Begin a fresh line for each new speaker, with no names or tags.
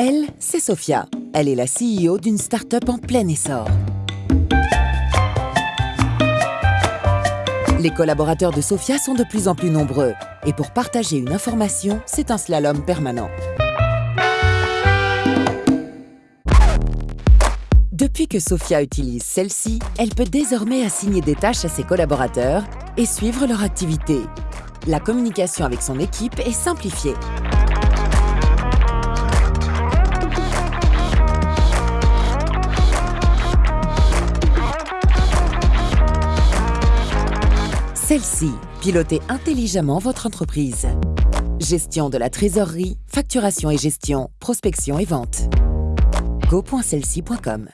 Elle, c'est Sophia. Elle est la CEO d'une start-up en plein essor. Les collaborateurs de Sophia sont de plus en plus nombreux. Et pour partager une information, c'est un slalom permanent. Depuis que Sophia utilise celle-ci, elle peut désormais assigner des tâches à ses collaborateurs et suivre leur activité. La communication avec son équipe est simplifiée. Celle-ci, pilotez intelligemment votre entreprise. Gestion de la trésorerie, facturation et gestion, prospection et vente. go.celci.com